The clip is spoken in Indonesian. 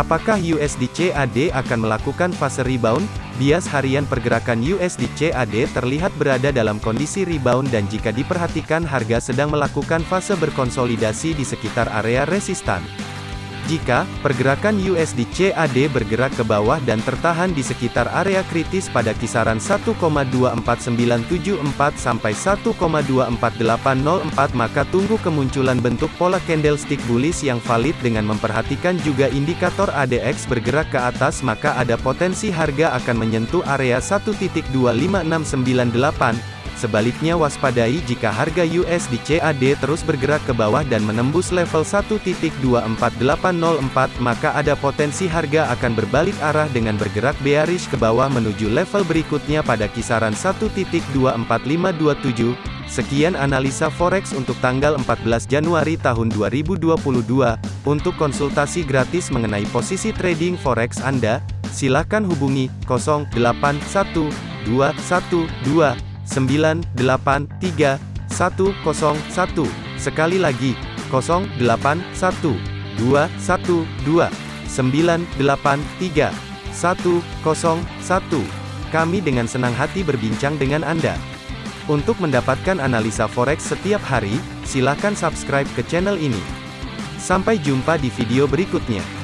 Apakah USD CAD akan melakukan fase rebound? Bias harian pergerakan USD CAD terlihat berada dalam kondisi rebound dan jika diperhatikan harga sedang melakukan fase berkonsolidasi di sekitar area resistan. Jika pergerakan USD CAD bergerak ke bawah dan tertahan di sekitar area kritis pada kisaran 1,24974 sampai 1,24804 maka tunggu kemunculan bentuk pola candlestick bullish yang valid dengan memperhatikan juga indikator ADX bergerak ke atas maka ada potensi harga akan menyentuh area 1.25698 Sebaliknya waspadai jika harga USD CAD terus bergerak ke bawah dan menembus level 1.24804 maka ada potensi harga akan berbalik arah dengan bergerak bearish ke bawah menuju level berikutnya pada kisaran 1.24527. Sekian analisa forex untuk tanggal 14 Januari tahun 2022. Untuk konsultasi gratis mengenai posisi trading forex Anda, silakan hubungi 081212 983 101. Sekali lagi, 081 212 983 101. Kami dengan senang hati berbincang dengan Anda. Untuk mendapatkan analisa forex setiap hari, silakan subscribe ke channel ini. Sampai jumpa di video berikutnya.